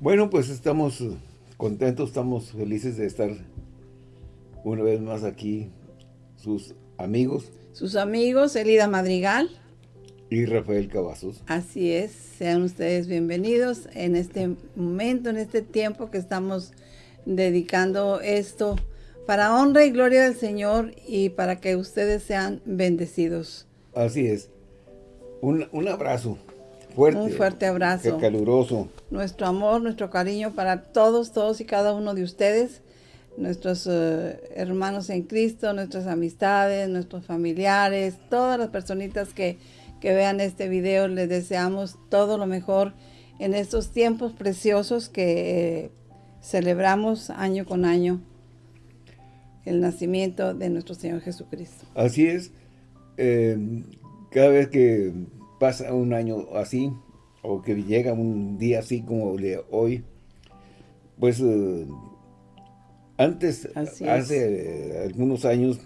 Bueno, pues estamos contentos, estamos felices de estar una vez más aquí, sus amigos. Sus amigos, Elida Madrigal. Y Rafael Cavazos. Así es, sean ustedes bienvenidos en este momento, en este tiempo que estamos dedicando esto para honra y gloria del Señor y para que ustedes sean bendecidos. Así es. Un, abrazo fuerte. Un fuerte abrazo. caluroso. Nuestro amor, nuestro cariño para todos, todos y cada uno de ustedes, nuestros eh, hermanos en Cristo, nuestras amistades, nuestros familiares, todas las personitas que, que vean este video, les deseamos todo lo mejor en estos tiempos preciosos que eh, celebramos año con año el nacimiento de nuestro Señor Jesucristo. Así es. Eh, cada vez que pasa un año así, o que llega un día así como de hoy, pues eh, antes, hace algunos años,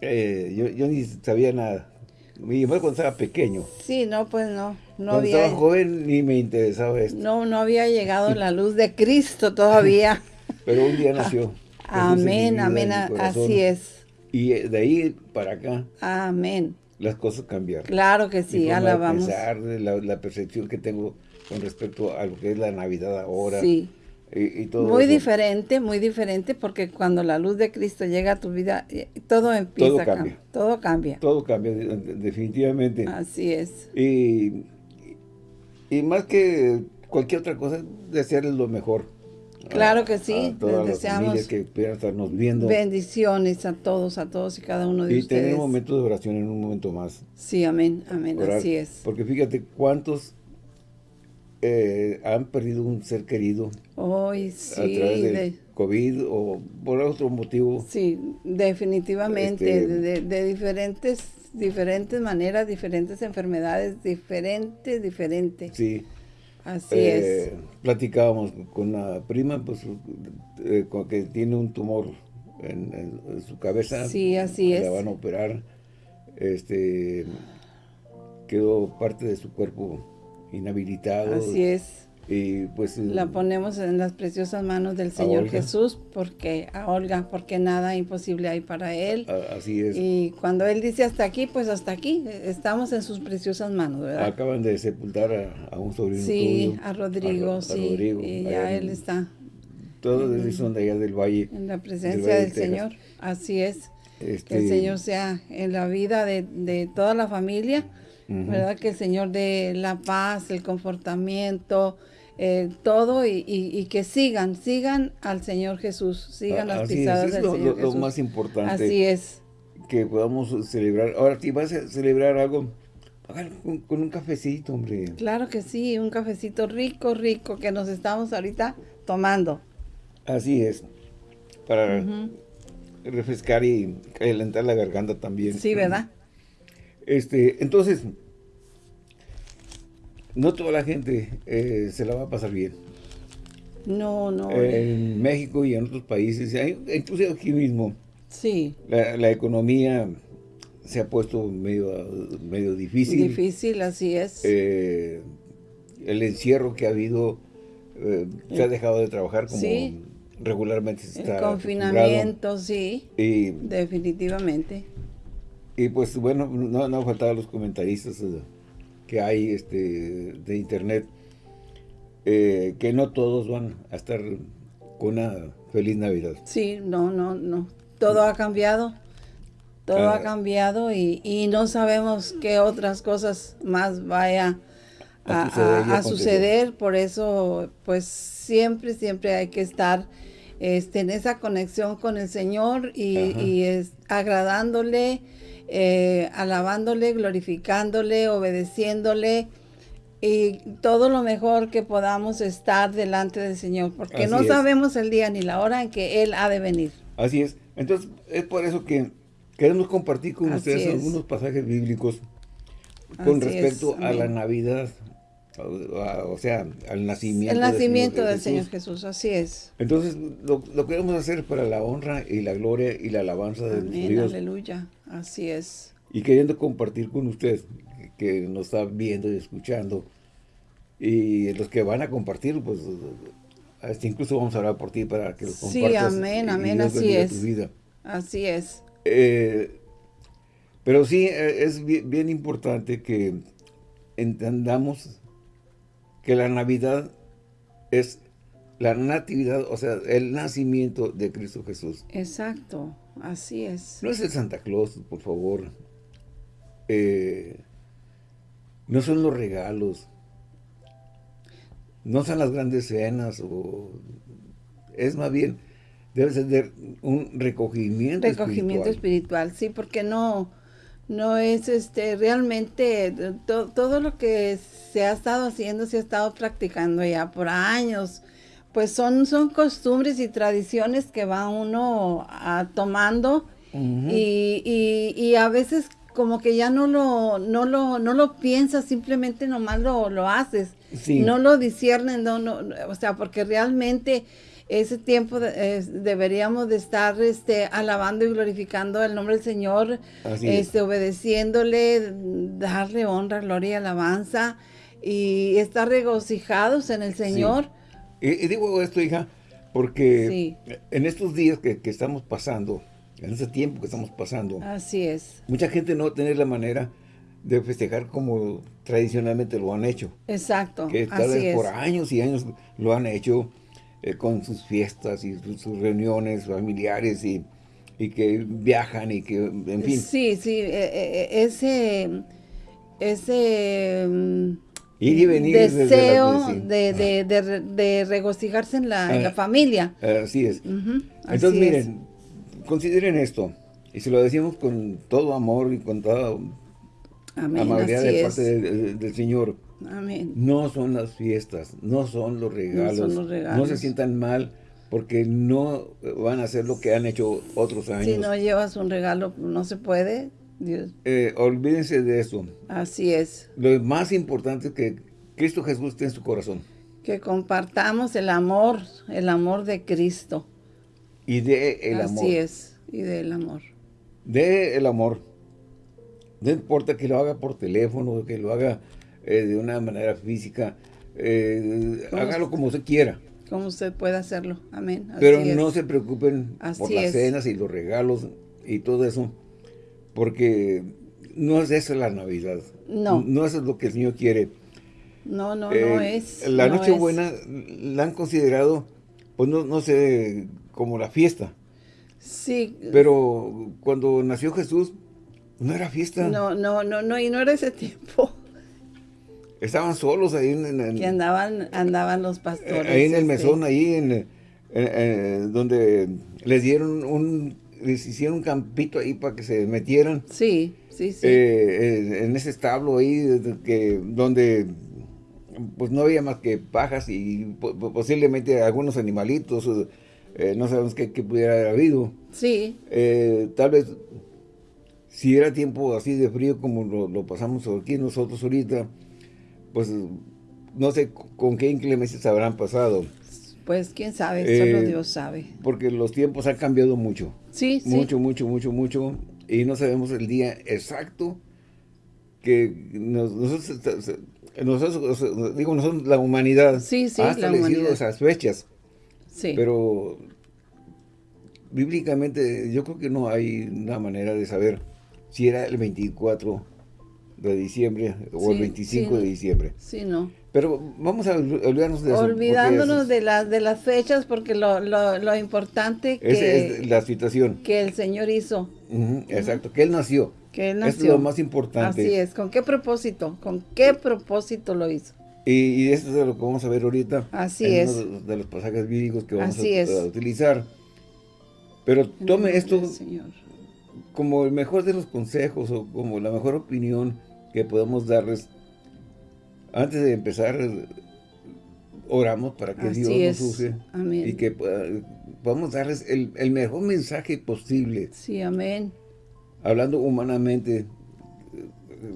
eh, yo, ni sabía nada. Mi cuando estaba pequeño. Sí, no, pues no. no cuando estaba joven ni me interesaba esto. No, no había llegado la luz de Cristo todavía. Pero un día nació. amén, amén, así es. Y de ahí para acá. Amén las cosas cambiaron. Claro que sí, alabamos. De la, la, percepción que tengo con respecto a lo que es la Navidad ahora. Sí. Y, todo muy diferente, muy diferente, porque cuando la luz de Cristo llega a tu vida, eh, todo empieza todo a cambia. cambiar. Todo cambia. Todo cambia, definitivamente. Así es. Y, y más que cualquier otra cosa, desearles lo mejor Claro que sí, les deseamos que pudieran estarnos viendo. Bendiciones a todos, a todos y cada uno de ustedes. Y tener un momento de oración en un momento más. Sí, amén, amén, así es. Porque fíjate cuántos eh, han perdido un ser querido. Hoy sí. A través del COVID o por otro motivo. Sí, definitivamente, este, de, de, diferentes, diferentes maneras, diferentes enfermedades, diferentes, diferentes. Sí. Así es. Eh, platicábamos con una prima, pues, eh, que tiene un tumor en, su cabeza. Sí, así es. La van a operar. Este, quedó parte de su cuerpo inhabilitado. Así es. Y pues... La ponemos en las preciosas manos del Señor Jesús, porque a Olga, porque nada imposible hay para Él. así es. Y cuando Él dice hasta aquí, pues hasta aquí, estamos en sus preciosas manos, ¿verdad? Acaban de sepultar a, un sobrino Sí, a Rodrigo, sí, y ya Él está. Todos son de allá del valle. En la presencia del, Señor, así es. Que el este Señor sea en la vida de, toda la familia, ¿verdad? Que el Señor dé la paz, el confortamiento, eh, todo y, que sigan, sigan al Señor Jesús, sigan las pisadas del lo, Señor lo, más importante. Así es. Que podamos celebrar. Ahora, si vas a celebrar algo, con, con, un cafecito, hombre. Claro que sí, un cafecito rico, rico, que nos estamos ahorita tomando. Así es. Para refrescar y calentar la garganta también. Sí, ¿verdad? Este, entonces, no toda la gente eh, se la va a pasar bien. No, no. En México y en otros países, incluso aquí mismo. Sí. La, economía se ha puesto medio, medio difícil. Difícil, así es. Eh, el encierro que ha habido, eh, se ha dejado de trabajar como regularmente se está El confinamiento, sí. definitivamente. Y pues bueno, no, no faltaban los comentaristas que hay este, de internet, eh, que no todos van a estar con una feliz Navidad. Sí, no, no, no. Todo ha cambiado. Todo ha ah. cambiado y, no sabemos qué otras cosas más vaya a, suceder, Por eso, pues siempre, siempre hay que estar este, en esa conexión con el Señor y, y es, agradándole, eh, alabándole, glorificándole, obedeciéndole y todo lo mejor que podamos estar delante del Señor, porque no sabemos el día ni la hora en que Él ha de venir. Así es. Entonces, es por eso que queremos compartir con ustedes algunos pasajes bíblicos con respecto a la Navidad, o, sea, al nacimiento, El nacimiento del, Señor, Jesús. así es. Entonces, lo, queremos hacer para la honra y la gloria y la alabanza de Dios. aleluya, así es. Y queriendo compartir con usted, que nos está viendo y escuchando, Y los que van a compartir, pues, incluso vamos a hablar por ti para que lo compartas. Sí, amén, amén, así es. vida. Así es. Eh, pero sí, eh, es bien, importante que entendamos que la Navidad es la natividad, o sea, el nacimiento de Cristo Jesús. Exacto, así es. No es el Santa Claus, por favor. Eh, no son los regalos. No son las grandes cenas. O, es más bien, debe ser un recogimiento Recogimiento espiritual, sí, porque no, no es este realmente todo lo que se ha estado haciendo, se ha estado practicando ya por años. Pues son, son costumbres y tradiciones que va uno a, tomando y, a veces como que ya no lo, no lo, no lo piensas, simplemente nomás lo, lo haces. No lo disciernen, no, no, o sea, porque realmente ese tiempo deberíamos de estar este, alabando y glorificando el nombre del Señor, este, obedeciéndole, darle honra, gloria y alabanza y estar regocijados en el Señor. Y, digo esto, hija, porque en estos días que, estamos pasando, en ese tiempo que estamos pasando, así es. Mucha gente no tiene la manera de festejar como tradicionalmente lo han hecho. Exacto. Que tal vez por años y años lo han hecho eh, con sus fiestas y sus, reuniones familiares y, que viajan y que, en fin. Sí, sí, e, e, e, ese, ese mm, Ir y venir deseo de, de, de, regocijarse en la, en la ah, familia. Así es. Entonces, miren, consideren esto. Y se lo decimos con todo amor y con toda amabilidad de parte del Señor. Amén. No son las fiestas, no son los regalos. No, son los regalos. no se sientan mal porque no van a hacer lo que han hecho otros años. Si no llevas un regalo, no se puede. Eh, olvídense de eso. Así es. Lo más importante es que Cristo Jesús esté en su corazón. Que compartamos el amor, el amor de Cristo. Y de el amor. Así es, y del amor. De el amor. No importa que lo haga por teléfono, que lo haga eh, de una manera física, eh, hágalo como usted quiera. Como usted pueda hacerlo, amén. Pero no se preocupen por las cenas y los regalos y todo eso porque no es eso la Navidad. No. No es lo que el Señor quiere. No, no, no eh, es. La Nochebuena la han considerado, pues no, no sé, como la fiesta. Sí. Pero cuando nació Jesús, no era fiesta. No, no, no, no, y no era ese tiempo. Estaban solos ahí en... que andaban, andaban los pastores. Ahí en el este. mesón, ahí en, donde les dieron un les hicieron un campito ahí para que se metieran. Sí, sí, sí. Eh, en ese establo ahí, que, donde pues no había más que pajas y posiblemente algunos animalitos, eh, no sabemos qué, pudiera haber habido. Sí. Eh, tal vez, si era tiempo así de frío como lo, pasamos aquí nosotros ahorita, pues no sé con qué inclemencias habrán pasado. Pues quién sabe, solo Dios sabe. Porque los tiempos han cambiado mucho. Sí, mucho, mucho, mucho, mucho. Y no sabemos el día exacto que nosotros, nosotros, digo, nosotros, la humanidad sí, sí, ha establecido esas fechas. Sí. Pero bíblicamente yo creo que no hay una manera de saber si era el 24 de diciembre o el 25 de diciembre. Sí, no. Pero vamos a olvidarnos de eso. Olvidándonos de, las de las fechas porque lo, lo, lo importante que... Es la situación. Que el Señor hizo. exacto, que Él nació. Que Él nació. Es lo más importante. Así es. ¿Con qué propósito? ¿Con qué propósito lo hizo? Y, eso es lo que vamos a ver ahorita. Así es. Uno de los pasajes bíblicos que vamos a, utilizar. Pero tome esto como el mejor de los consejos o como la mejor opinión que podemos darles antes de empezar, oramos para que Dios nos use y que podamos darles el, mejor mensaje posible. Sí, amén. Hablando humanamente,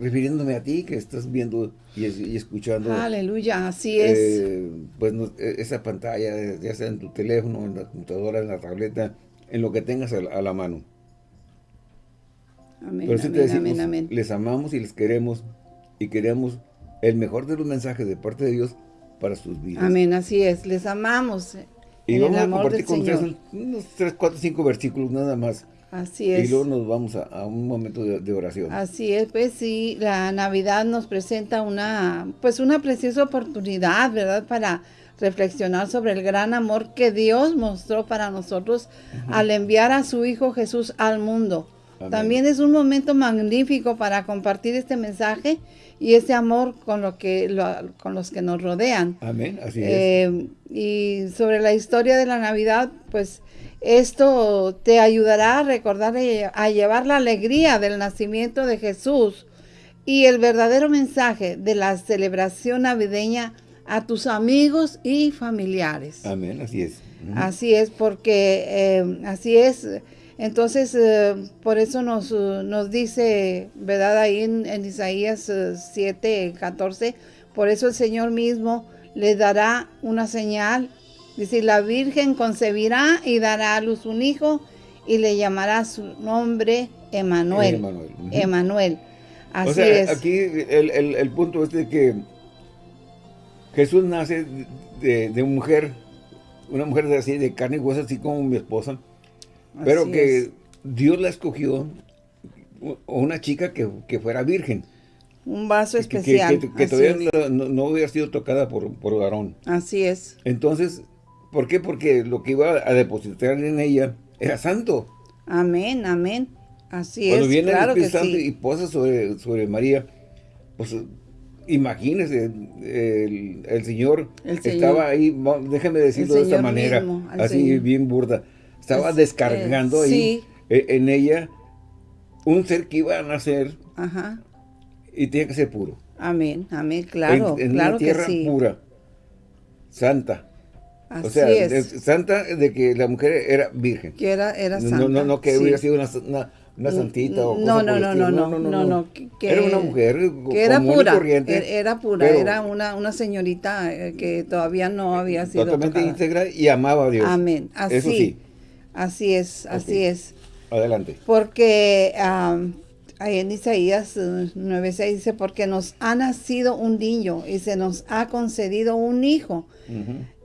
refiriéndome a ti que estás viendo y, escuchando. Aleluya, así es. Eh, pues e, esa pantalla, ya sea en tu teléfono, en la computadora, en la tableta, en lo que tengas a, la mano. Amén, Pero amén, amén, les amamos y les queremos y queremos el mejor de los mensajes de parte de Dios para sus vidas. Amén, así es. Les amamos. Y vamos a compartir con ustedes unos 3, 4, 5 versículos nada más. Así es. Y luego nos vamos a, un momento de, oración. Así es, pues sí, la Navidad nos presenta una, pues una preciosa oportunidad, ¿verdad? Para reflexionar sobre el gran amor que Dios mostró para nosotros al enviar a su Hijo Jesús al mundo. También es un momento magnífico para compartir este mensaje y ese amor con, lo que, con los que nos rodean. Amén, así es. Eh, y sobre la historia de la Navidad, pues esto te ayudará a recordar y a llevar la alegría del nacimiento de Jesús y el verdadero mensaje de la celebración navideña a tus amigos y familiares. Amén, así es. Así es, porque eh, así es. Entonces, eh, por eso nos, nos, dice, ¿verdad? Ahí en, Isaías 7, 14, por eso el Señor mismo le dará una señal. Dice, la Virgen concebirá y dará a luz un hijo y le llamará su nombre Emanuel. Emanuel. Emanuel. Así o sea, es. Aquí el, el, punto es de que Jesús nace de, de, mujer, una mujer así, de carne y hueso, así como mi esposa, pero que Dios la escogió, una chica que, fuera virgen. Un vaso especial. Que, todavía no, hubiera sido tocada por, por varón. Así es. Entonces, ¿por qué? Porque lo que iba a depositar en ella era santo. Amén, amén. Así Cuando es, viene el Espíritu Santo y posa sobre, sobre María, pues imagínese, el, Señor estaba ahí, déjeme decirlo de esta manera, así bien burda, estaba descargando ahí e, en ella un ser que iba a nacer y tenía que ser puro. Amén, amén, claro, en, claro una tierra pura, santa. o sea, santa de que la mujer era virgen. Que era, era santa. No, no, no que hubiera sido una una santita o no, no, no, no, no, no, no, no, Era una mujer que era pura, corriente, era pura, era una, una señorita eh, que todavía no había sido Totalmente íntegra y amaba a Dios. Amén, así, Eso sí. Así es, así es. Adelante. Porque ahí en Isaías 9.6 eh, dice, porque nos ha nacido un niño y se nos ha concedido un hijo.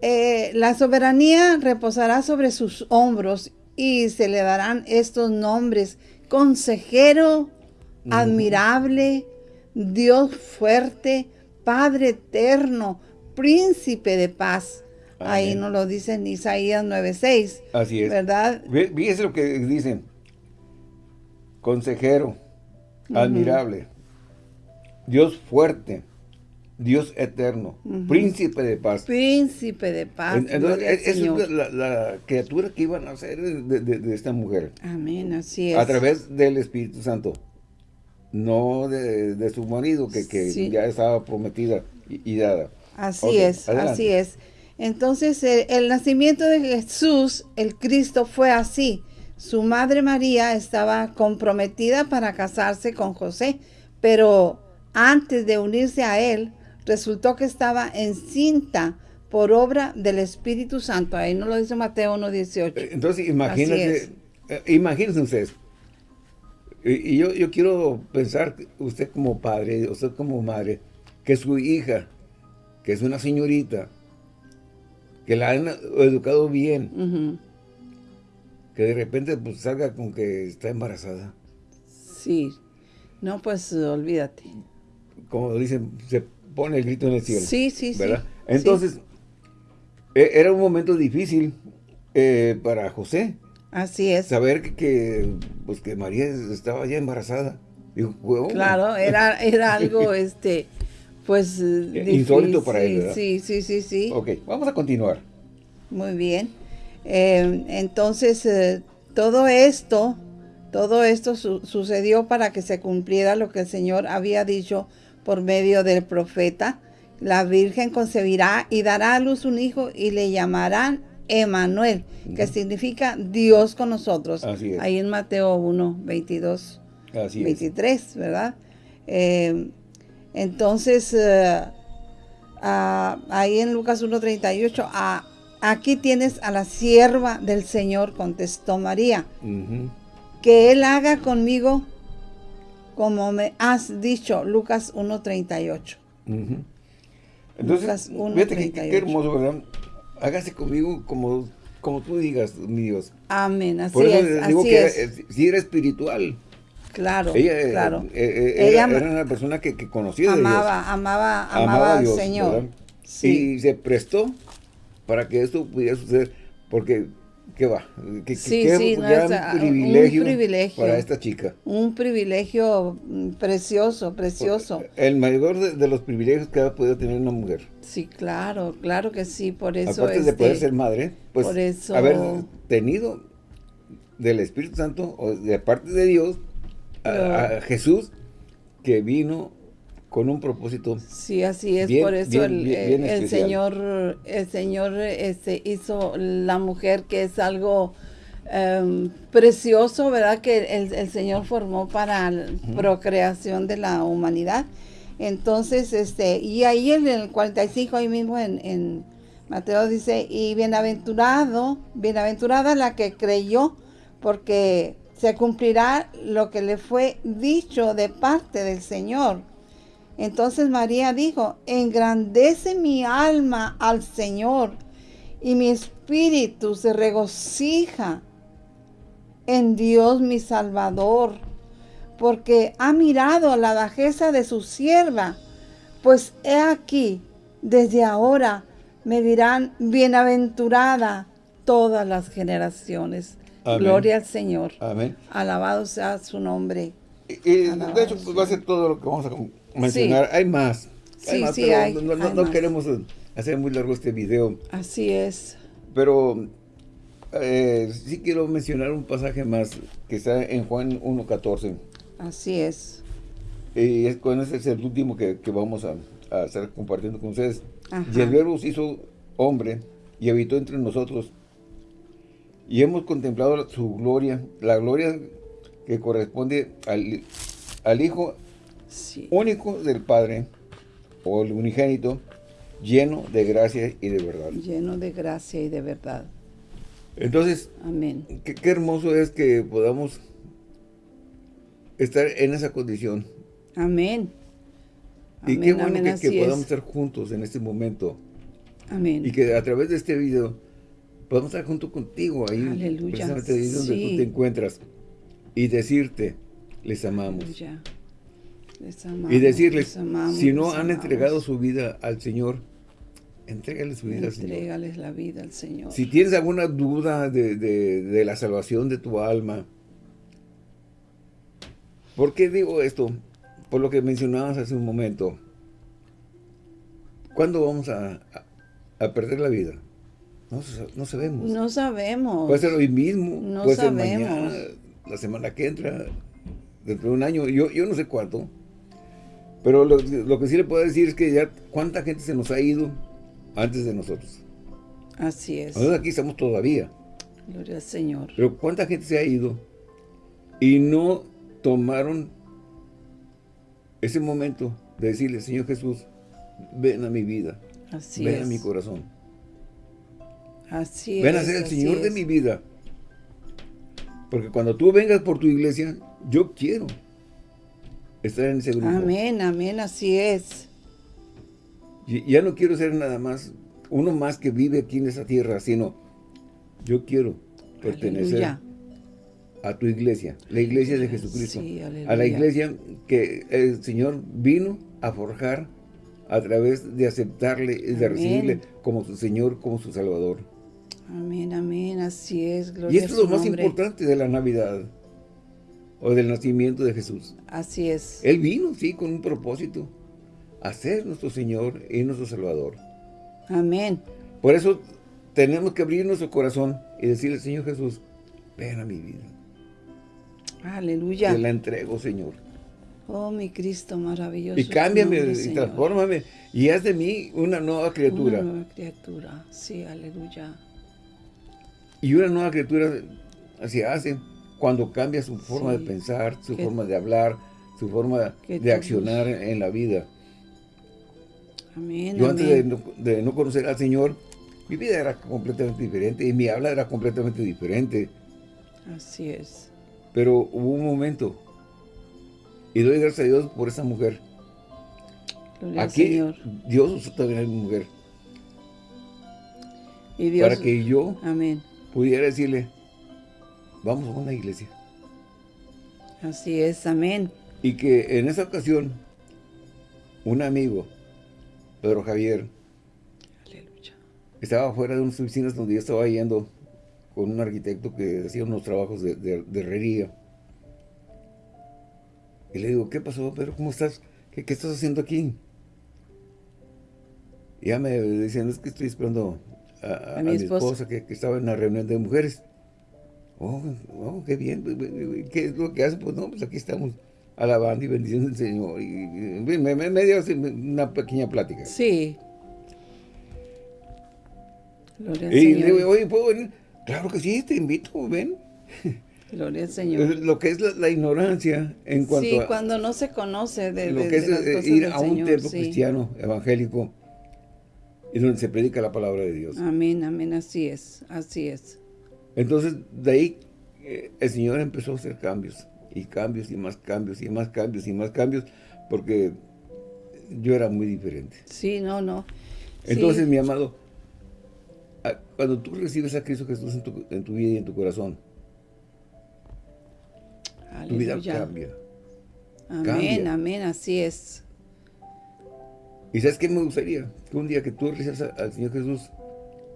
eh, la soberanía reposará sobre sus hombros y se le darán estos nombres consejero admirable, Dios fuerte, Padre eterno, príncipe de paz. Ahí nos lo dice en Isaías 9.6. Así es. ¿Verdad? Fíjese lo que dicen. Consejero, admirable, Dios fuerte, Dios eterno, príncipe de paz. Príncipe de paz. Entonces, esa es la, criatura que iban a nacer de, esta mujer. Amén, así es. A través del Espíritu Santo. No de, su marido, que, ya estaba prometida y, dada. Así es, así es. Entonces, el, nacimiento de Jesús, el Cristo, fue así. Su madre María estaba comprometida para casarse con José, pero antes de unirse a él, resultó que estaba encinta por obra del Espíritu Santo. Ahí no lo dice Mateo 1.18. Eh, entonces, imagínense, eh, imagínense ustedes. Y, yo, yo quiero pensar, usted como padre, usted como madre, que su hija, que es una señorita, que la han educado bien, que de repente pues, salga con que está embarazada. Sí. No, pues olvídate. Como dicen, se pone el grito en el cielo. Sí, sí, ¿verdad? Entonces, e, era un momento difícil eh, para José. Así es. Saber que, pues, que María estaba ya embarazada. claro, era, era algo, este, pues... Eh, insólito para él, ¿verdad? Sí, sí, sí, sí. Ok, vamos a continuar. Muy bien. Eh, entonces, todo esto, todo esto sucedió para que se cumpliera lo que el Señor había dicho por medio del profeta. La Virgen concebirá y dará a luz un hijo y le llamarán Emanuel, que significa Dios con nosotros. Ahí en Mateo 1, 22, 23, ¿verdad? Eh, entonces, eh, ah, ahí en Lucas 1, 38, ah, aquí tienes a la sierva del Señor, contestó María, que Él haga conmigo como me has dicho, Lucas 1.38. Entonces, fíjate qué, hermoso, ¿verdad? Hágase conmigo como, como tú digas, mi Dios. Amén, así Por eso es, digo que es. si era espiritual. Claro, ella, eh, claro. Eh, eh, ella era una persona que, que conocía amaba, Dios. Amaba, amaba, amaba al Señor. Sí. Y se prestó para que esto pudiera suceder, porque ¿Qué va? ¿Qué, sí, sí, no, es, un, privilegio un, privilegio para esta chica. Un privilegio mm, precioso, precioso. El mayor de, los privilegios que ha podido tener una mujer. Sí, claro, claro que sí, por eso. Aparte de poder ser madre, pues por eso... haber tenido del Espíritu Santo o de parte de Dios a Jesús que vino con un propósito. Sí, así es, por eso el, el, Señor, el Señor este, hizo la mujer que es algo em, precioso, ¿verdad? Que el, Señor formó para la procreación de la humanidad. Entonces, este, y ahí en el 45, ahí mismo en, en Mateo dice, y bienaventurado, bienaventurada la que creyó, porque se cumplirá lo que le fue dicho de parte del Señor. Entonces María dijo, engrandece mi alma al Señor y mi espíritu se regocija en Dios mi Salvador, porque ha mirado la bajeza de su sierva, pues he aquí, desde ahora me dirán bienaventurada todas las generaciones. Gloria al Señor. Amén. Alabado sea su nombre. Y, de hecho, va a ser todo lo que vamos a mencionar. Hay más. sí, sí, hay, no, queremos hacer muy largo este video. Así es. Pero eh, sí quiero mencionar un pasaje más que está en Juan 1.14. Así es. Y es, con ese es el último que, vamos a, estar compartiendo con ustedes. Y el verbo se hizo hombre y habitó entre nosotros. Y hemos contemplado su gloria, la gloria que corresponde al, al Hijo único del Padre, o el unigénito, lleno de gracia y de verdad. Lleno de gracia y de verdad. Entonces, Amén. Qué, hermoso es que podamos estar en esa condición. Amén. Y qué bueno que, podamos estar juntos en este momento. Amén. Y que a través de este video podamos estar junto contigo ahí, Aleluya. precisamente ahí donde tú te encuentras, y decirte, les amamos. Aleluya y decirles, si no han entregado su vida al Señor, entrégales su vida al Señor. Entrégales la vida al Señor. Si tienes alguna duda de, la salvación de tu alma, ¿por qué digo esto? Por lo que mencionabas hace un momento. ¿Cuándo vamos a, perder la vida? No, sabemos. No sabemos. Puede ser hoy mismo, no puede ser mañana, la semana que entra, dentro de un año, yo, yo no sé cuánto. Pero lo, que sí le puedo decir es que ya cuánta gente se nos ha ido antes de nosotros. Así es. Nosotros aquí estamos todavía. Gloria al Señor. Pero cuánta gente se ha ido y no tomaron ese momento de decirle, Señor Jesús, ven a mi vida. Así ven a mi corazón. Así ven a ser el Señor de mi vida. Porque cuando tú vengas por tu iglesia, yo quiero estar en ese grupo. Amén, amén, así es. Y, ya no quiero ser nada más, uno más que vive aquí en esa tierra, sino yo quiero pertenecer a tu iglesia, la iglesia de Jesucristo. a la iglesia que el Señor vino a forjar a través de aceptarle y de recibirle como su Señor, como su Salvador. Amén, amén, así es. y esto es lo más importante de la Navidad o del nacimiento de Jesús. Así es. Él vino, sí, con un propósito, a ser nuestro Señor y nuestro Salvador. Amén. Por eso tenemos que abrir nuestro corazón y decirle, Señor Jesús, ven a mi vida. Aleluya. Te la entrego, Señor. Oh, mi Cristo maravilloso. Y cámbiame y transfórmame y haz de mí una nueva criatura. Una nueva criatura, sí, aleluya. Y una nueva criatura se hace cuando cambia su forma de pensar, su forma de hablar, su forma de accionar en la vida. Amén, Yo antes de no, conocer al Señor, mi vida era completamente diferente y mi habla era completamente diferente. Así es. Pero hubo un momento, y doy gracias a Dios por esa mujer, Aquí Dios usó también a mi mujer. Y Dios, para que yo amén. Pudiera decirle, vamos a una iglesia. Así es, amén. Y que en esa ocasión, un amigo, Pedro Javier, Aleluya. estaba fuera de unas oficinas donde yo estaba yendo con un arquitecto que hacía unos trabajos de, de, herrería. Y le digo, ¿qué pasó, Pedro? ¿Cómo estás? ¿Qué, estás haciendo aquí? Y ya me decían, es que estoy esperando a, mi, esposa, que, estaba en una reunión de mujeres. Oh, oh, qué bien. ¿Qué es lo que hace? Pues no, pues aquí estamos alabando y bendiciendo al Señor. Y, me, me, dio una pequeña plática. Sí. Gloria y le digo, oye, ¿puedo venir? Claro que sí, te invito, ven. Gloria al Señor. Lo que es la, ignorancia en cuanto sí, cuando no se conoce de, lo que es eh, ir a un templo cristiano, evangélico, y donde se predica la palabra de Dios. Amén, amén, así es, así es. Entonces, de ahí eh, el Señor empezó a hacer cambios, y cambios, y más cambios, y más cambios, y más cambios, porque yo era muy diferente. Sí, no, no. Entonces, mi amado, cuando tú recibes a Cristo Jesús en tu, en tu vida y en tu corazón, tu vida cambia. Amén, amén, así es. ¿Y sabes qué me gustaría? Que un día que tú recibas al Señor Jesús,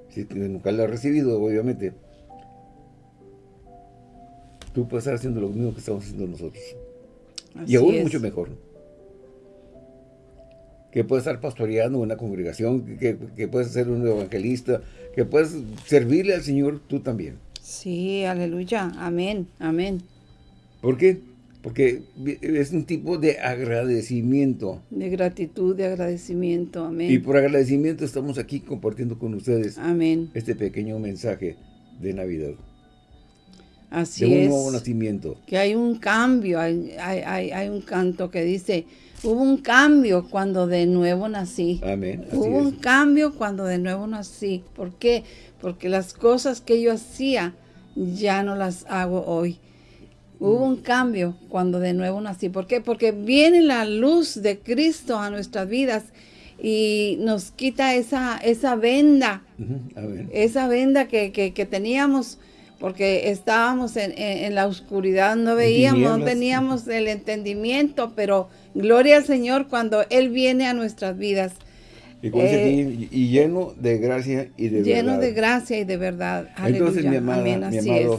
si nunca lo has recibido, obviamente, tú puedes estar haciendo lo mismo que estamos haciendo nosotros. y aún mucho mejor. Que puedes estar pastoreando una congregación, que, que, puedes ser un evangelista, que puedes servirle al Señor tú también. Sí, aleluya, amén, amén. ¿Por qué? Porque es un tipo de agradecimiento. De gratitud, de agradecimiento, amén. Y por agradecimiento estamos aquí compartiendo con ustedes amén. este pequeño mensaje de Navidad. Así de un nuevo nacimiento. Que hay un cambio, hay, hay, hay, un canto que dice, hubo un cambio cuando de nuevo nací. Amén. hubo un cambio cuando de nuevo nací. ¿Por qué? Porque las cosas que yo hacía ya no las hago hoy Hubo un cambio cuando de nuevo nací. ¿Por qué? Porque viene la luz de Cristo a nuestras vidas y nos quita esa, esa venda, esa venda que, teníamos porque estábamos en, la oscuridad, no veíamos, no teníamos el entendimiento, pero gloria al Señor cuando Él viene a nuestras vidas. Y, eh, lleno de gracia y de lleno verdad. Lleno de gracia y de verdad. Entonces, mi, amada, Así es.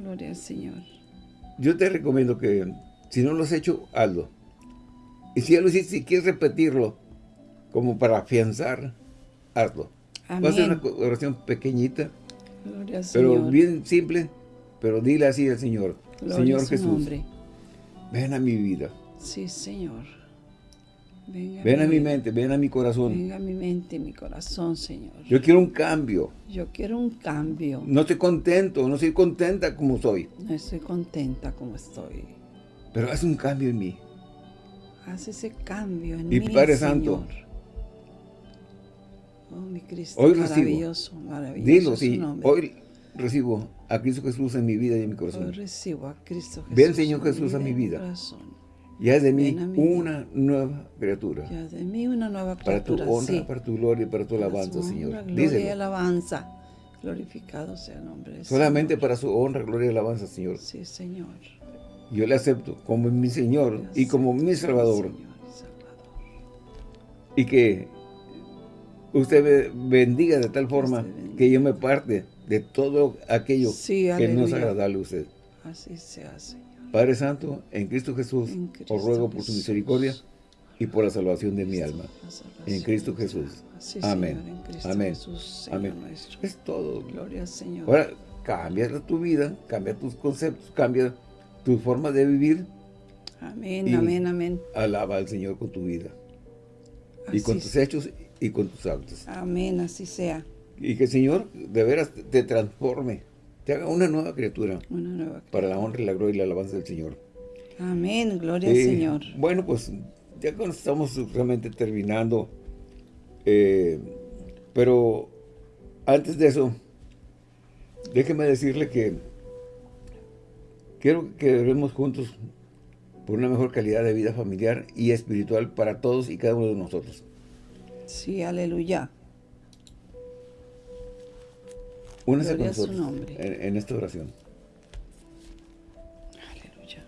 Gloria al Señor. Yo te recomiendo que, si no lo has hecho, hazlo. Y si ya lo hiciste, si quieres repetirlo, como para afianzar, hazlo. Va a ser una oración pequeñita, Gloria al pero bien simple, pero dile así al Señor. Señor Jesús, ven a mi vida. Sí, Señor. Ven a mi mente, ven a mi corazón. Venga a mi mente, mi corazón, Señor. Yo quiero un cambio. Yo quiero un cambio. No estoy contento, no estoy contenta como soy. No estoy contenta como estoy. Pero haz un cambio en mí. Haz ese cambio en mí, Y Padre Santo. Oh, mi Cristo, hoy maravilloso, recibo, maravilloso Dilo, sí, hoy recibo a Cristo Jesús en mi vida y en mi corazón. Hoy recibo a Cristo Jesús. Ven, Señor Jesús, a mi vida. Y haz de mí una nueva criatura. Y haz de mí una nueva criatura, Para tu honra, para tu gloria y para tu alabanza, Señor. Gloria y alabanza. Glorificado sea el nombre de Solamente para su honra, gloria y alabanza, Señor. Sí, Señor. Yo le acepto como mi Señor y como mi Salvador. Señor y Salvador. Y que usted me bendiga de tal forma que yo me parte de todo aquello que no es agradable a usted. Así sea, Señor. Padre Santo, en Cristo Jesús, os ruego por su misericordia y por la salvación de mi alma. En Cristo Jesús. Amén. Amén. Amén. Es todo. Gloria al Señor. Ahora, cambia tu vida, cambia tus conceptos, cambia tu forma de vivir. Amén, amén, amén. Alaba al Señor con tu vida. y con tus hechos y con tus actos. Amén, así sea. Y que el Señor de veras te transforme te haga una nueva criatura. Una nueva criatura. Para la honra y la gloria y la alabanza del Señor. Amén, gloria al Señor. Bueno, pues ya estamos realmente terminando, eh, pero antes de eso, déjeme decirle que quiero que oremos juntos por una mejor calidad de vida familiar y espiritual para todos y cada uno de nosotros. Sí, aleluya. Únese con nosotros en, esta oración. Aleluya.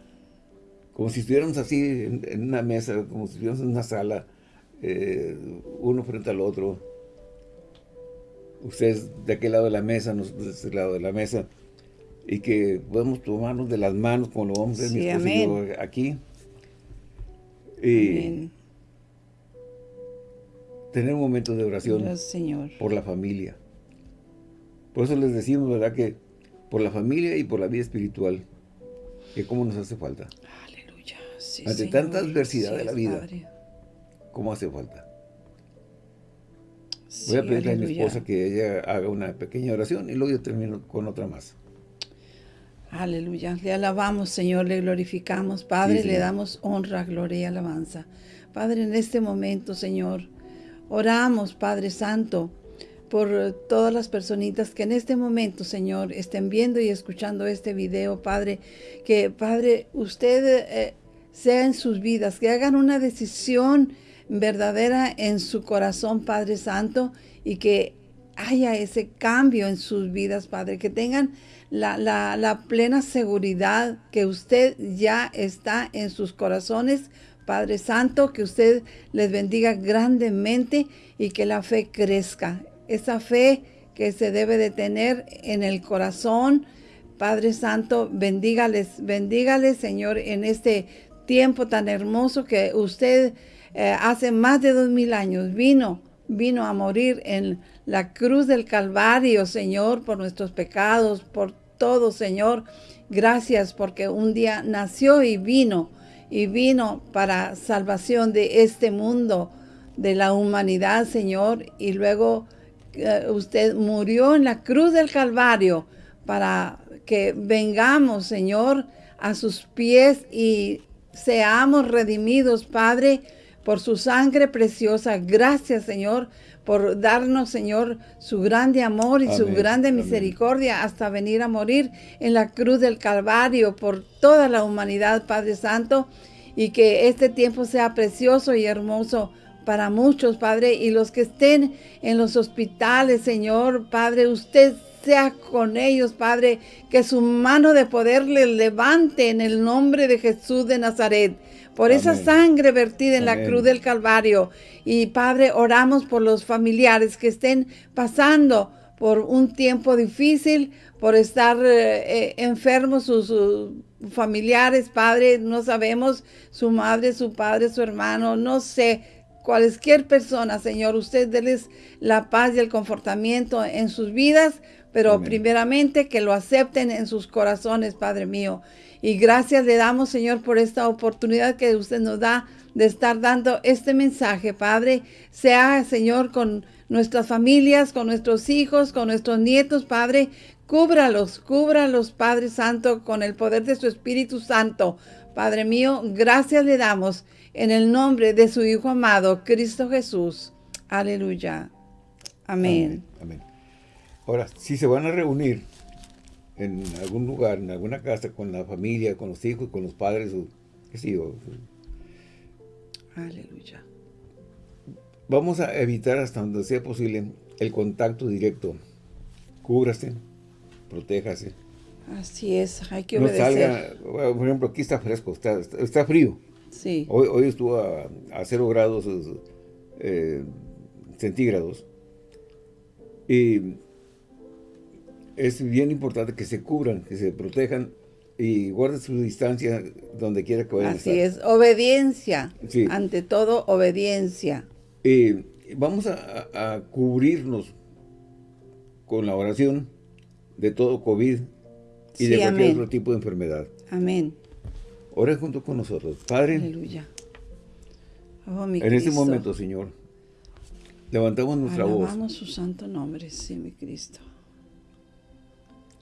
Como si estuviéramos así en, una mesa, como si estuviéramos en una sala, eh, uno frente al otro. Ustedes de aquel lado de la mesa, nosotros de este lado de la mesa. Y que podemos tomarnos de las manos como lo vamos a hacer mi aquí. Y tener un momento de oración Señor. por la familia. Por eso les decimos, ¿verdad? Que por la familia y por la vida espiritual, que cómo nos hace falta. Aleluya. Ante tanta adversidad de la vida, ¿cómo hace falta? Voy a pedirle a mi esposa que ella haga una pequeña oración y luego yo termino con otra más. Aleluya. Le alabamos, Señor, le glorificamos. Padre, le damos honra, gloria y alabanza. Padre, en este momento, Señor, oramos, Padre Santo, por todas las personitas que en este momento, Señor, estén viendo y escuchando este video, Padre, que, Padre, usted eh, sea en sus vidas, que hagan una decisión verdadera en su corazón, Padre Santo, y que haya ese cambio en sus vidas, Padre, que tengan la plena seguridad que usted ya está en sus corazones, Padre Santo, que usted les bendiga grandemente y que la fe crezca esa fe que se debe de tener en el corazón. Padre Santo, bendígales, bendígales, Señor, en este tiempo tan hermoso que usted eh, hace más de dos mil años vino, vino a morir en la cruz del Calvario, Señor, por nuestros pecados, por todo, Señor. Gracias porque un día nació y vino, y vino para salvación de este mundo, de la humanidad, Señor, y luego usted murió en la cruz del Calvario para que vengamos, Señor, a sus pies y seamos redimidos, Padre, por su sangre preciosa. Gracias, Señor, por darnos, Señor, su grande amor y su grande misericordia hasta venir a morir en la cruz del Calvario por toda la humanidad, Padre Santo, y que este tiempo sea precioso y hermoso para muchos, Padre, y los que estén en los hospitales, Señor, Padre, usted sea con ellos, Padre, que su mano de poder les levante en el nombre de Jesús de Nazaret, por esa sangre vertida en la cruz del Calvario. Y Padre, oramos por los familiares que estén pasando por un tiempo difícil, por estar eh, eh, enfermos sus familiares, Padre, no sabemos, su madre, su padre, su hermano, no sé, cualquier persona, Señor, usted déles la paz y el confortamiento en sus vidas, pero primeramente que lo acepten en sus corazones, Padre mío. Y gracias le damos, Señor, por esta oportunidad que usted nos da de estar dando este mensaje, Padre. Sea, Señor, con nuestras familias, con nuestros hijos, con nuestros nietos, Padre. Cúbralos, cúbralos, Padre Santo, con el poder de su Espíritu Santo. Padre mío, gracias le damos en el nombre de su Hijo amado, Cristo Jesús. Aleluya. Amén. Amén. Ahora, si se van a reunir en algún lugar, en alguna casa, con la familia, con los hijos, con los padres, qué sé yo. Aleluya. Vamos a evitar hasta donde sea posible el contacto directo. Cúbrase, protéjase. Así es, hay que obedecer. No salga, por ejemplo, aquí está fresco, está, está frío. Sí. Hoy, hoy estuvo a, a 0 grados eh, centígrados. Y es bien importante que se cubran, que se protejan y guarden su distancia donde quiera que vayan Así es, obediencia. Ante todo, obediencia. Y vamos a, cubrirnos con la oración de todo COVID y de cualquier otro tipo de enfermedad. Amén. Ore junto con nosotros. Padre, Aleluya. Oh, en este momento, Señor, levantamos nuestra voz. Alabamos su santo nombre, sí, mi Cristo.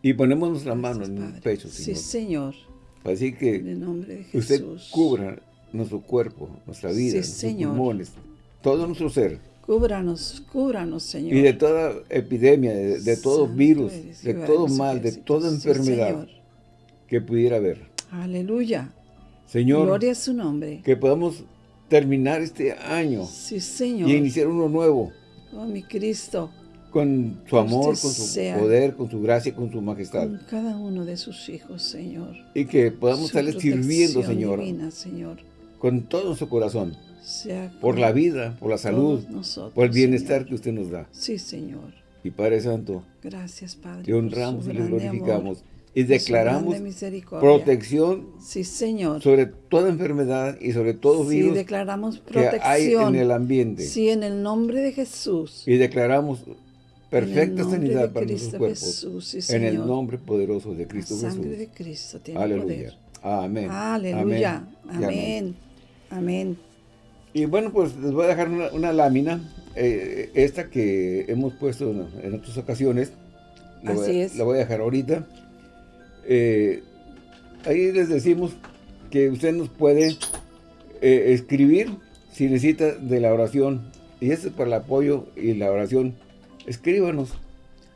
Y ponemos nuestra mano en el pecho, Señor. Sí, Señor. Decir que usted cubra nuestro cuerpo, nuestra vida, nuestros pulmones, todo nuestro ser. Cúbranos, cúbranos, Señor. Y de toda epidemia, de, todo virus, de todo mal, de toda enfermedad que pudiera haber. Aleluya Señor, Gloria a su nombre. que podamos terminar este año Sí, Señor. y iniciar uno nuevo Oh, mi Cristo. con su amor, con su sea poder, con su gracia, con su majestad. Con cada uno de sus hijos, Señor. Y que podamos Su estarle sirviendo, Señor, divina, Señor. con todo nuestro corazón, Sea por la vida, por la salud, nosotros, por el bienestar Señor. que usted nos da. Sí, Señor. Y Padre Santo, Gracias, Padre. te honramos su y le glorificamos amor, y declaramos protección Sí, Señor. sobre toda enfermedad y sobre todo Sí, virus declaramos que protección. hay en el ambiente. Sí, en el nombre de Jesús. Y declaramos perfecta en sanidad para Cristo nuestros cuerpos. Jesús, sí, en Señor. el nombre poderoso de Cristo La sangre Jesús. de Cristo tiene Aleluya. poder. Amén. Aleluya. Amén. Amén. Amén. Y bueno, pues les voy a dejar una, una lámina, eh, esta que hemos puesto en, en otras ocasiones. La voy, Así a- es. La voy a dejar ahorita. Eh, ahí les decimos que usted nos puede eh, escribir si necesita de la oración. Y eso es para el apoyo y la oración. Escríbanos.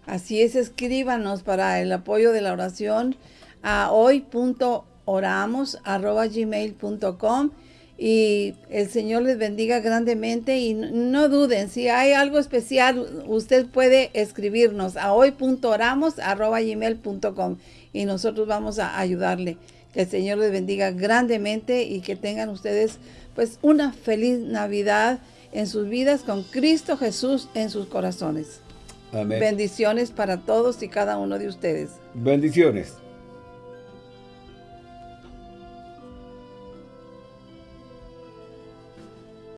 Así es, escríbanos para el apoyo de la oración a hoy.oramos.gmail.com y el Señor les bendiga grandemente y no- duden, si hay algo especial, usted puede escribirnos a hoy.oramos.gmail.com y nosotros vamos a ayudarle. Que el Señor les bendiga grandemente y que tengan ustedes pues una feliz Navidad en sus vidas con Cristo Jesús en sus corazones. Amén. Bendiciones para todos y cada uno de ustedes. Bendiciones.